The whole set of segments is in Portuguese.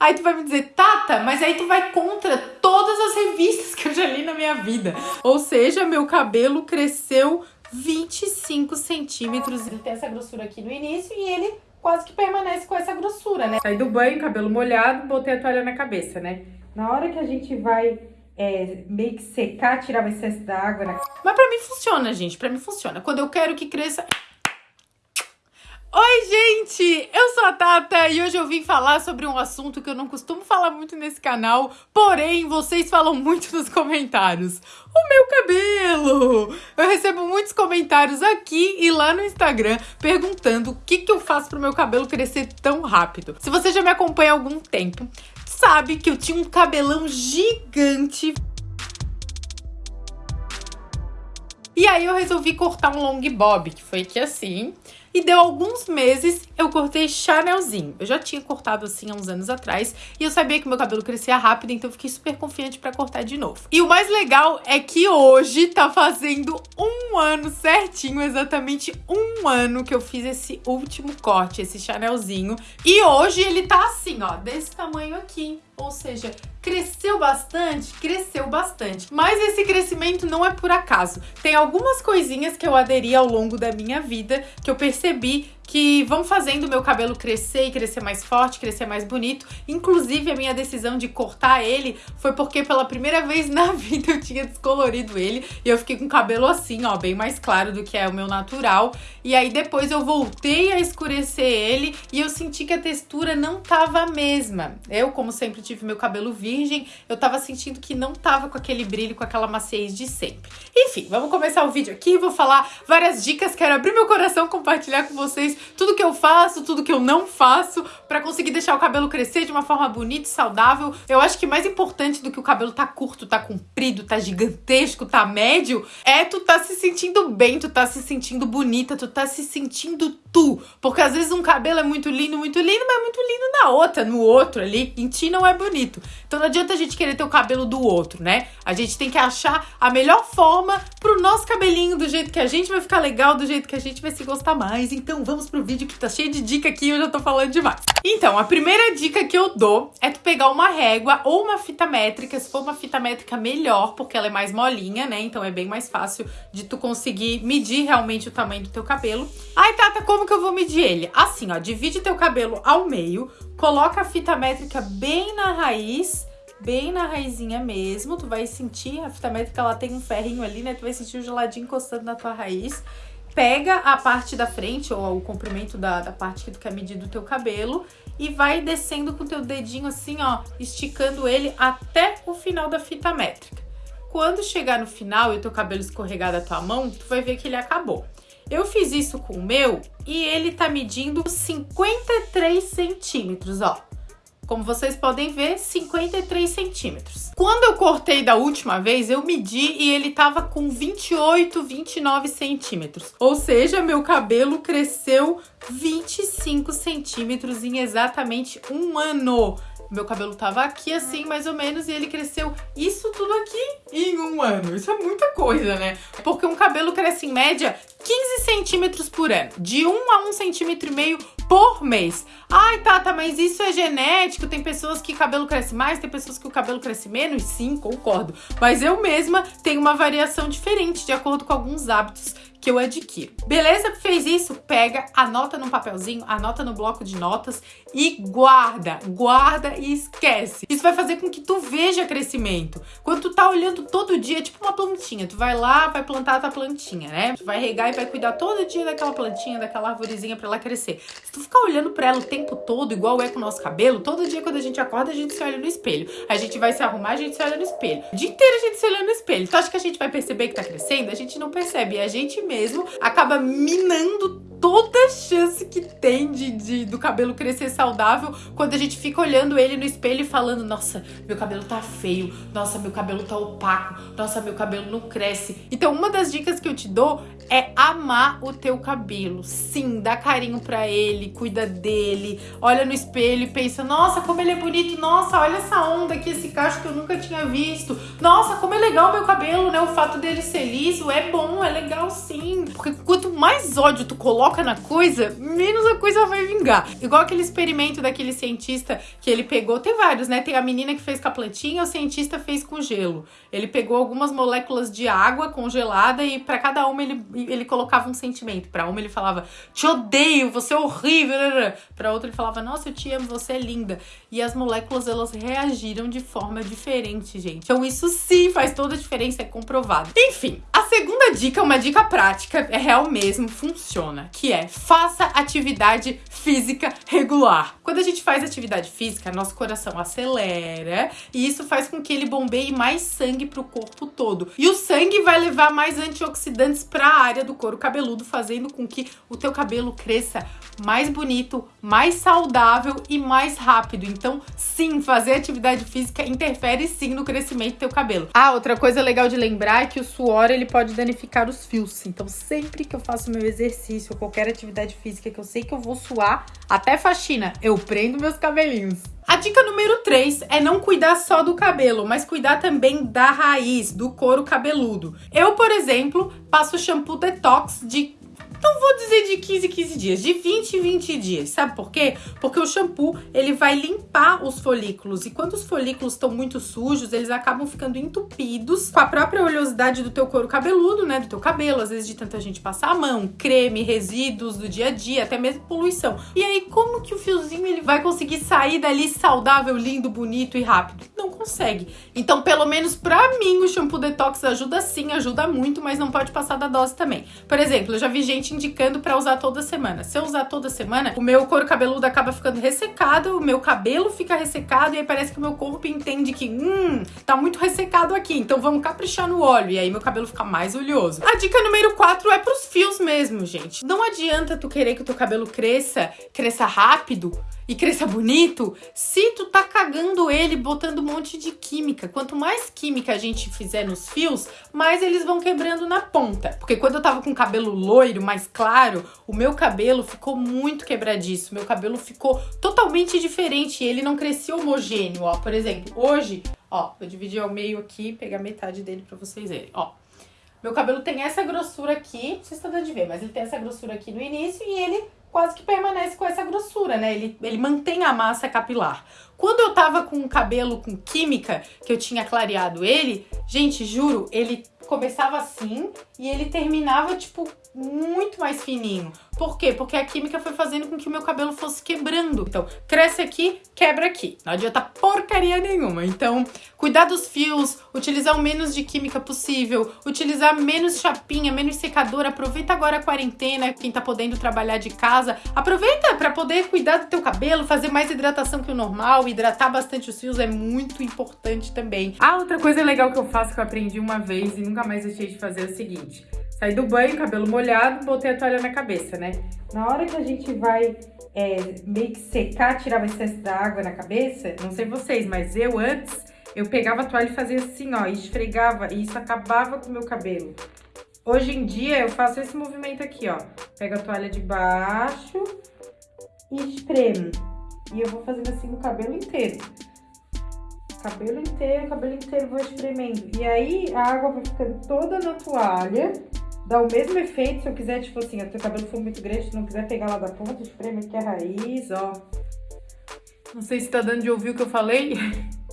Aí tu vai me dizer, Tata, mas aí tu vai contra todas as revistas que eu já li na minha vida. Ou seja, meu cabelo cresceu 25 centímetros. Ele tem essa grossura aqui no início e ele quase que permanece com essa grossura, né? Saí do banho, cabelo molhado, botei a toalha na cabeça, né? Na hora que a gente vai é, meio que secar, tirar o excesso da água. Né? Mas pra mim funciona, gente. Pra mim funciona. Quando eu quero que cresça, Oi, gente! Eu sou a Tata e hoje eu vim falar sobre um assunto que eu não costumo falar muito nesse canal, porém vocês falam muito nos comentários. O meu cabelo! Eu recebo muitos comentários aqui e lá no Instagram perguntando o que, que eu faço pro meu cabelo crescer tão rápido. Se você já me acompanha há algum tempo, sabe que eu tinha um cabelão gigante E aí eu resolvi cortar um long bob, que foi aqui assim. E deu alguns meses, eu cortei Chanelzinho. Eu já tinha cortado assim há uns anos atrás. E eu sabia que meu cabelo crescia rápido, então eu fiquei super confiante pra cortar de novo. E o mais legal é que hoje tá fazendo um ano certinho, exatamente um ano que eu fiz esse último corte, esse Chanelzinho. E hoje ele tá assim, ó, desse tamanho aqui. Ou seja, cresceu bastante? Cresceu bastante. Mas esse crescimento não é por acaso. Tem algumas coisinhas que eu aderi ao longo da minha vida que eu percebi que vão fazendo o meu cabelo crescer e crescer mais forte, crescer mais bonito. Inclusive, a minha decisão de cortar ele foi porque pela primeira vez na vida eu tinha descolorido ele e eu fiquei com o cabelo assim, ó, bem mais claro do que é o meu natural. E aí depois eu voltei a escurecer ele e eu senti que a textura não tava a mesma. Eu, como sempre tive meu cabelo virgem, eu tava sentindo que não tava com aquele brilho, com aquela maciez de sempre. Enfim, vamos começar o vídeo aqui, vou falar várias dicas, quero abrir meu coração, compartilhar com vocês tudo que eu faço, tudo que eu não faço para conseguir deixar o cabelo crescer de uma forma bonita e saudável. Eu acho que mais importante do que o cabelo tá curto, tá comprido, tá gigantesco, tá médio, é tu tá se sentindo bem, tu tá se sentindo bonita, tu tá se sentindo tu. Porque às vezes um cabelo é muito lindo, muito lindo, mas é muito lindo na outra, no outro ali. Em ti não é bonito. Então não adianta a gente querer ter o cabelo do outro, né? A gente tem que achar a melhor forma pro nosso cabelinho, do jeito que a gente vai ficar legal, do jeito que a gente vai se gostar mais. Então vamos pro vídeo que tá cheio de dica aqui e eu já tô falando demais. Então, a primeira dica que eu dou é tu pegar uma régua ou uma fita métrica, se for uma fita métrica melhor, porque ela é mais molinha, né? Então é bem mais fácil de tu conseguir medir realmente o tamanho do teu cabelo. Ai, Tata, como que eu vou medir ele? Assim, ó, divide teu cabelo ao meio, coloca a fita métrica bem na raiz, bem na raizinha mesmo, tu vai sentir, a fita métrica ela tem um ferrinho ali, né? Tu vai sentir o geladinho encostando na tua raiz pega a parte da frente, ou o comprimento da, da parte que tu quer medir do teu cabelo, e vai descendo com o teu dedinho assim, ó, esticando ele até o final da fita métrica. Quando chegar no final e o teu cabelo escorregar da tua mão, tu vai ver que ele acabou. Eu fiz isso com o meu e ele tá medindo 53 centímetros, ó. Como vocês podem ver, 53 centímetros. Quando eu cortei da última vez, eu medi e ele tava com 28, 29 centímetros. Ou seja, meu cabelo cresceu 25 centímetros em exatamente um ano. Meu cabelo tava aqui assim, mais ou menos, e ele cresceu isso tudo aqui em um ano. Isso é muita coisa, né? Porque um cabelo cresce em média 15 centímetros por ano. De 1 a 1 centímetro e meio por mês. Ai, Tata, mas isso é genético? Tem pessoas que o cabelo cresce mais, tem pessoas que o cabelo cresce menos? Sim, concordo. Mas eu mesma tenho uma variação diferente de acordo com alguns hábitos que eu adquiro. Beleza? Fez isso? Pega, anota num papelzinho, anota no bloco de notas e guarda, guarda e esquece. Isso vai fazer com que tu veja crescimento. Quando tu tá olhando todo dia, tipo uma plantinha, tu vai lá, vai plantar a tua plantinha, né? Tu vai regar e vai cuidar todo dia daquela plantinha, daquela arvorezinha para ela crescer. Se tu ficar olhando para ela o tempo todo, igual é com o nosso cabelo, todo dia quando a gente acorda, a gente se olha no espelho. A gente vai se arrumar, a gente se olha no espelho. O dia inteiro a gente se olha no espelho. Tu acha que a gente vai perceber que tá crescendo? A gente não percebe. E a gente mesmo acaba minando toda chance que tem de, de, do cabelo crescer saudável quando a gente fica olhando ele no espelho e falando: Nossa, meu cabelo tá feio, nossa, meu cabelo tá opaco, nossa, meu cabelo não cresce. Então, uma das dicas que eu te dou é amar o teu cabelo. Sim, dá carinho pra ele, cuida dele, olha no espelho e pensa: Nossa, como ele é bonito, nossa, olha essa onda aqui, esse cacho que eu nunca tinha visto. Nossa, como é legal meu cabelo, né? O fato dele ser liso é bom, é legal sim. Porque quanto mais ódio tu coloca foca na coisa, menos a coisa vai vingar. Igual aquele experimento daquele cientista que ele pegou, tem vários, né? Tem a menina que fez com a plantinha, o cientista fez com gelo. Ele pegou algumas moléculas de água congelada e para cada uma ele, ele colocava um sentimento. Para uma ele falava: "Te odeio, você é horrível". Para outra ele falava: "Nossa, eu te amo, você é linda". E as moléculas elas reagiram de forma diferente, gente. Então isso sim faz toda a diferença, é comprovado. Enfim, a segunda dica é uma dica prática, é real mesmo, funciona, que é faça atividade física regular. Quando a gente faz atividade física, nosso coração acelera e isso faz com que ele bombeie mais sangue para o corpo todo. E o sangue vai levar mais antioxidantes para a área do couro cabeludo, fazendo com que o teu cabelo cresça mais bonito, mais saudável e mais rápido. Então, sim, fazer atividade física interfere sim no crescimento do teu cabelo. Ah, outra coisa legal de lembrar é que o suor ele pode danificar os fios. Então, sempre que eu faço meu exercício ou qualquer atividade física que eu sei que eu vou suar, até faxina, eu prendo meus cabelinhos. A dica número 3 é não cuidar só do cabelo, mas cuidar também da raiz, do couro cabeludo. Eu, por exemplo, passo shampoo detox de não vou dizer de 15 15 dias, de 20 em 20 dias. Sabe por quê? Porque o shampoo, ele vai limpar os folículos e quando os folículos estão muito sujos, eles acabam ficando entupidos com a própria oleosidade do teu couro cabeludo, né, do teu cabelo, às vezes de tanta gente passar a mão, creme, resíduos do dia a dia, até mesmo poluição. E aí como que o fiozinho ele vai conseguir sair dali saudável, lindo, bonito e rápido? Não consegue. Então, pelo menos para mim, o shampoo detox ajuda sim, ajuda muito, mas não pode passar da dose também. Por exemplo, eu já vi gente indicando para usar toda semana. Se eu usar toda semana, o meu couro cabeludo acaba ficando ressecado, o meu cabelo fica ressecado e aí parece que o meu corpo entende que, hum, tá muito ressecado aqui, então vamos caprichar no óleo e aí meu cabelo fica mais oleoso. A dica número 4 é pros fios mesmo, gente. Não adianta tu querer que o teu cabelo cresça, cresça rápido e cresça bonito se tu tá cagando ele botando um monte de química. Quanto mais química a gente fizer nos fios, mais eles vão quebrando na ponta. Porque quando eu tava com cabelo loiro, mais claro, o meu cabelo ficou muito quebradiço. Meu cabelo ficou totalmente diferente ele não crescia homogêneo, ó. Por exemplo, hoje, ó, vou dividir ao meio aqui, pegar metade dele para vocês verem, ó. Meu cabelo tem essa grossura aqui, não sei se está dando de ver, mas ele tem essa grossura aqui no início e ele quase que permanece com essa grossura, né? Ele, ele mantém a massa capilar. Quando eu tava com o cabelo com química, que eu tinha clareado ele, gente, juro, ele começava assim e ele terminava, tipo, muito mais fininho. Por quê? Porque a química foi fazendo com que o meu cabelo fosse quebrando. Então, cresce aqui, quebra aqui. Não adianta porcaria nenhuma. Então, cuidar dos fios, utilizar o menos de química possível, utilizar menos chapinha, menos secador. Aproveita agora a quarentena, quem tá podendo trabalhar de casa. Aproveita para poder cuidar do teu cabelo, fazer mais hidratação que o normal. Hidratar bastante os fios é muito importante também. Ah, outra coisa legal que eu faço que eu aprendi uma vez e nunca mais deixei de fazer é o seguinte. Saí do banho, cabelo molhado, botei a toalha na cabeça, né? Na hora que a gente vai é, meio que secar, tirar o excesso da água na cabeça, não sei vocês, mas eu antes, eu pegava a toalha e fazia assim, ó, esfregava, e isso acabava com o meu cabelo. Hoje em dia, eu faço esse movimento aqui, ó. Pego a toalha de baixo e espremo. E eu vou fazendo assim no cabelo inteiro. Cabelo inteiro, cabelo inteiro, vou espremendo. E aí, a água vai ficando toda na toalha dá o mesmo efeito se eu quiser, tipo assim, o teu cabelo for muito grande, não quiser pegar lá da ponta, espreme aqui a raiz, ó. Não sei se tá dando de ouvir o que eu falei,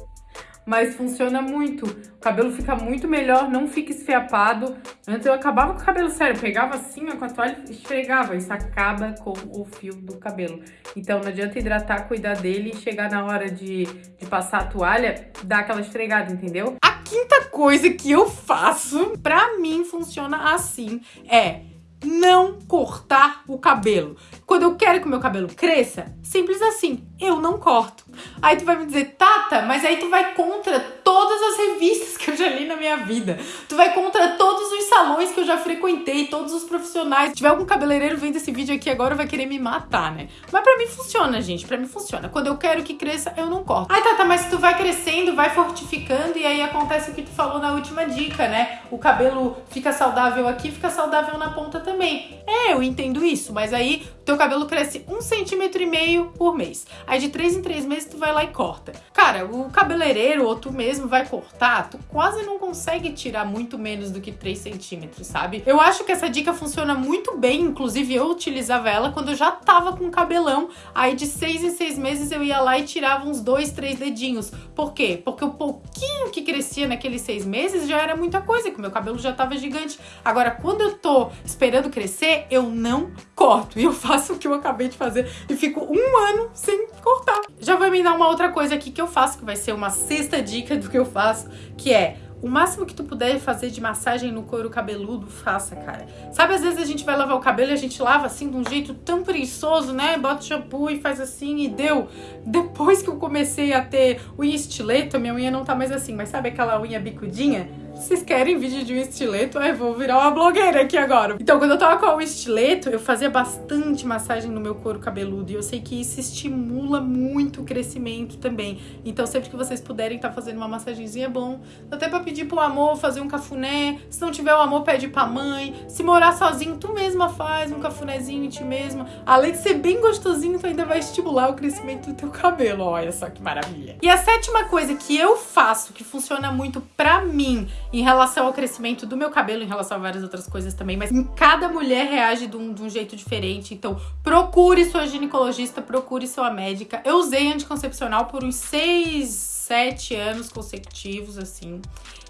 mas funciona muito. O cabelo fica muito melhor, não fica esfiapado. Antes eu acabava com o cabelo sério, pegava assim, ó, com a toalha e esfregava. Isso acaba com o fio do cabelo. Então não adianta hidratar, cuidar dele e chegar na hora de, de passar a toalha, dar aquela esfregada, entendeu? Quinta coisa que eu faço, pra mim funciona assim, é não cortar o cabelo. Quando eu quero que o meu cabelo cresça, simples assim, eu não corto. Aí tu vai me dizer, Tata, mas aí tu vai contra todas as revistas que eu já li na minha vida. Tu vai contra todos os salões que eu já frequentei, todos os profissionais. Se tiver algum cabeleireiro vendo esse vídeo aqui agora, vai querer me matar, né? Mas pra mim funciona, gente. Pra mim funciona. Quando eu quero que cresça, eu não corto. Ai, Tata, mas tu vai crescendo, vai fortificando e aí acontece o que tu falou na última dica, né? O cabelo fica saudável aqui, fica saudável na ponta também. É, eu entendo isso, mas aí teu cabelo cresce um centímetro e meio por mês. Aí de três em três meses tu vai lá e corta. Cara, o cabeleireiro ou tu mesmo vai cortar, tu quase não consegue tirar muito menos do que 3 centímetros, sabe? Eu acho que essa dica funciona muito bem, inclusive eu utilizava ela quando eu já tava com cabelão, aí de 6 em 6 meses eu ia lá e tirava uns 2, 3 dedinhos. Por quê? Porque o pouquinho que crescia naqueles 6 meses já era muita coisa, que o meu cabelo já tava gigante. Agora, quando eu tô esperando crescer, eu não corto. E eu faço o que eu acabei de fazer e fico um ano sem cortar. Já vou me dar uma outra coisa aqui que eu faço, que vai ser uma sexta dica do que eu faço, que é o máximo que tu puder fazer de massagem no couro cabeludo, faça, cara. Sabe, às vezes a gente vai lavar o cabelo e a gente lava assim de um jeito tão preguiçoso, né? Bota shampoo e faz assim e deu. Depois que eu comecei a ter unha estileto, minha unha não tá mais assim, mas sabe aquela unha bicudinha? Vocês querem vídeo de um estileto? Ai, vou virar uma blogueira aqui agora. Então, quando eu tava com o estileto, eu fazia bastante massagem no meu couro cabeludo. E eu sei que isso estimula muito o crescimento também. Então, sempre que vocês puderem estar tá fazendo uma massagenzinha, é bom. Até pra pedir pro amor fazer um cafuné. Se não tiver o amor, pede pra mãe. Se morar sozinho, tu mesma faz um cafunézinho em ti mesma. Além de ser bem gostosinho, tu ainda vai estimular o crescimento do teu cabelo. Olha só que maravilha. E a sétima coisa que eu faço, que funciona muito pra mim em relação ao crescimento do meu cabelo, em relação a várias outras coisas também, mas cada mulher reage de um, de um jeito diferente. Então, procure sua ginecologista, procure sua médica. Eu usei anticoncepcional por uns seis, sete anos consecutivos, assim.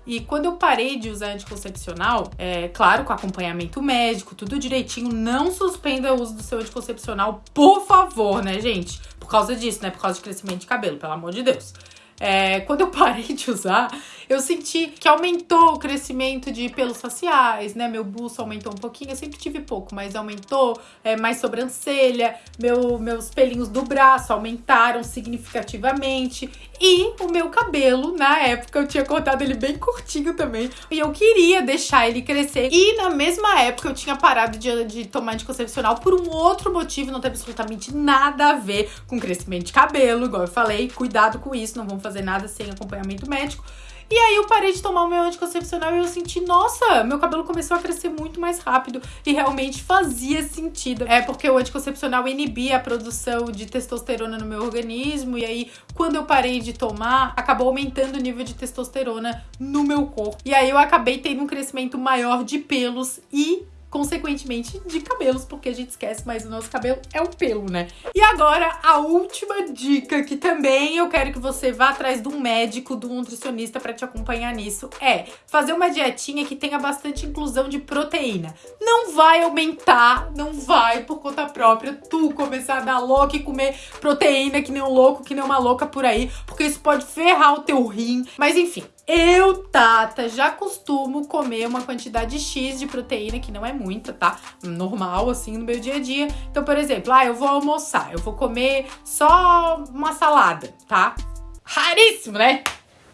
E quando eu parei de usar anticoncepcional, é claro, com acompanhamento médico, tudo direitinho, não suspenda o uso do seu anticoncepcional, por favor, né, gente? Por causa disso, né? Por causa de crescimento de cabelo, pelo amor de Deus. É, quando eu parei de usar, eu senti que aumentou o crescimento de pelos faciais, né? Meu buço aumentou um pouquinho, eu sempre tive pouco, mas aumentou, é, mais sobrancelha, meu, meus pelinhos do braço aumentaram significativamente. E o meu cabelo, na época, eu tinha cortado ele bem curtinho também. E eu queria deixar ele crescer. E na mesma época eu tinha parado de, de tomar anticoncepcional por um outro motivo, não tem absolutamente nada a ver com crescimento de cabelo, igual eu falei. Cuidado com isso, não vamos fazer nada sem acompanhamento médico. E aí eu parei de tomar o meu anticoncepcional e eu senti, nossa, meu cabelo começou a crescer muito mais rápido e realmente fazia sentido. É porque o anticoncepcional inibia a produção de testosterona no meu organismo e aí quando eu parei de tomar, acabou aumentando o nível de testosterona no meu corpo. E aí eu acabei tendo um crescimento maior de pelos e consequentemente, de cabelos, porque a gente esquece, mas o nosso cabelo é um pelo, né? E agora, a última dica, que também eu quero que você vá atrás de um médico, de um nutricionista para te acompanhar nisso, é fazer uma dietinha que tenha bastante inclusão de proteína. Não vai aumentar, não vai por conta própria tu começar a dar louco e comer proteína que nem um louco, que nem uma louca por aí, porque isso pode ferrar o teu rim. Mas enfim, eu, Tata, já costumo comer uma quantidade X de proteína, que não é muita, tá? Normal, assim, no meu dia a dia. Então, por exemplo, ah, eu vou almoçar, eu vou comer só uma salada, tá? Raríssimo, né?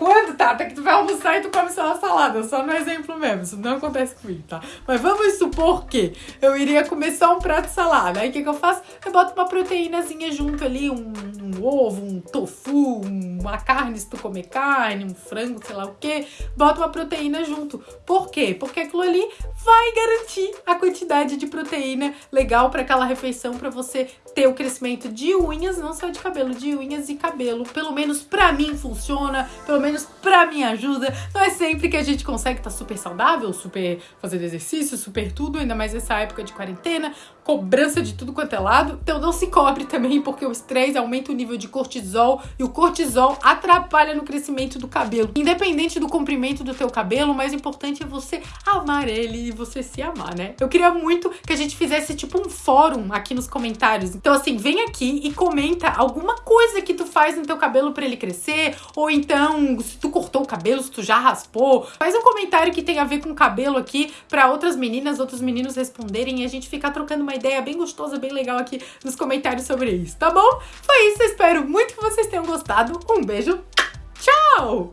Quando, tá? Até que tu vai almoçar e tu come só uma salada. Só no exemplo mesmo. Isso não acontece comigo, tá? Mas vamos supor que eu iria comer só um prato de salada. Aí o que, que eu faço? Eu boto uma proteínazinha junto ali, um, um ovo, um tofu, uma carne se tu comer carne, um frango, sei lá o que. Bota uma proteína junto. Por quê? Porque aquilo ali vai garantir a quantidade de proteína legal para aquela refeição para você ter o crescimento de unhas, não só de cabelo, de unhas e cabelo. Pelo menos para mim funciona, pelo menos pra minha ajuda. Não é sempre que a gente consegue estar tá super saudável, super fazendo exercício, super tudo, ainda mais nessa época de quarentena, cobrança de tudo quanto é lado. Então não se cobre também, porque o estresse aumenta o nível de cortisol e o cortisol atrapalha no crescimento do cabelo. Independente do comprimento do teu cabelo, o mais importante é você amar ele e você se amar, né? Eu queria muito que a gente fizesse tipo um fórum aqui nos comentários. Então assim, vem aqui e comenta alguma coisa que tu faz no teu cabelo para ele crescer, ou então se tu cortou o cabelo, se tu já raspou. Faz um comentário que tem a ver com cabelo aqui para outras meninas, outros meninos responderem e a gente ficar trocando uma ideia bem gostosa, bem legal aqui nos comentários sobre isso, tá bom? Foi isso, espero muito que vocês tenham gostado. Um beijo, tchau!